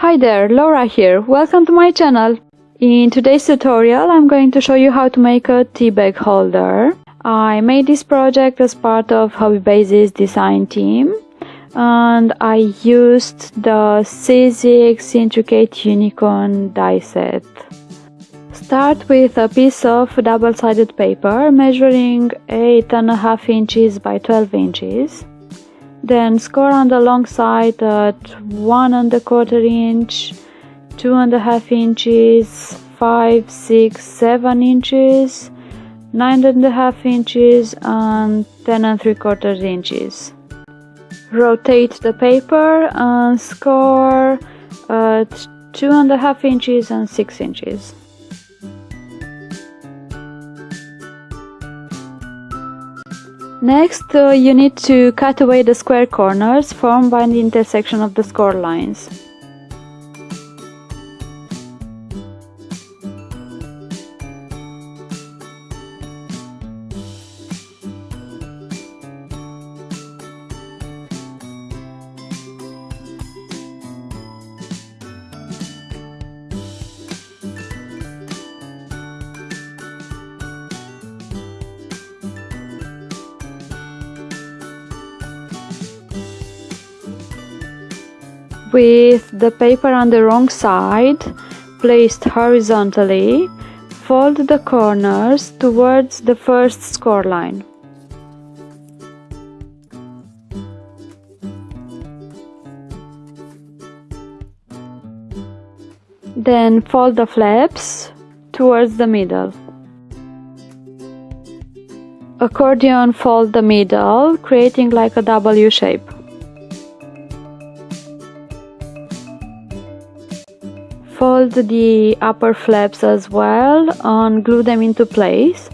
Hi there, Laura here. Welcome to my channel. In today's tutorial I'm going to show you how to make a tea bag holder. I made this project as part of Hobby Hobbybase's design team and I used the Sizzix Intricate Unicorn die set. Start with a piece of double-sided paper measuring 8.5 inches by 12 inches. Then score on the long side at one and a quarter inch, two and a half inches, five, six, seven inches, nine and a half inches, and ten and three quarters inches. Rotate the paper and score at two and a half inches and six inches. Next, uh, you need to cut away the square corners formed by the intersection of the score lines. With the paper on the wrong side, placed horizontally, fold the corners towards the first score line. Then fold the flaps towards the middle. Accordion fold the middle, creating like a W shape. Fold the upper flaps as well and glue them into place.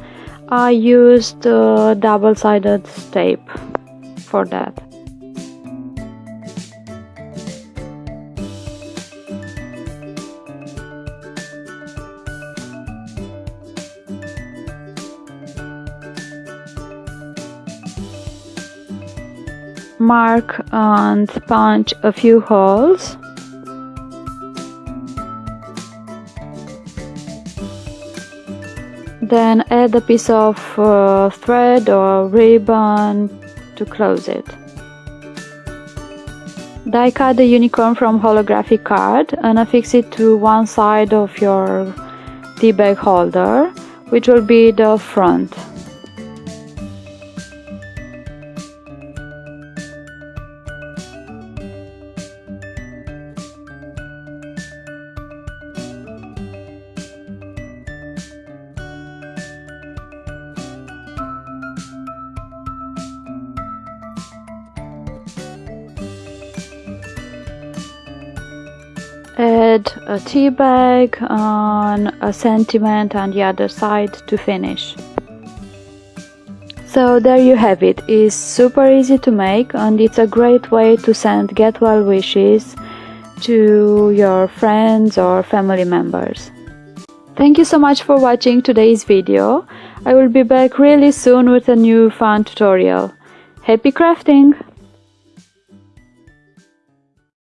I used uh, double-sided tape for that. Mark and punch a few holes Then add a piece of uh, thread or ribbon to close it. Die cut the unicorn from holographic card and affix it to one side of your tea bag holder, which will be the front. Add a tea bag on a sentiment on the other side to finish. So there you have it. It's super easy to make and it's a great way to send get well wishes to your friends or family members. Thank you so much for watching today's video. I will be back really soon with a new fun tutorial. Happy crafting!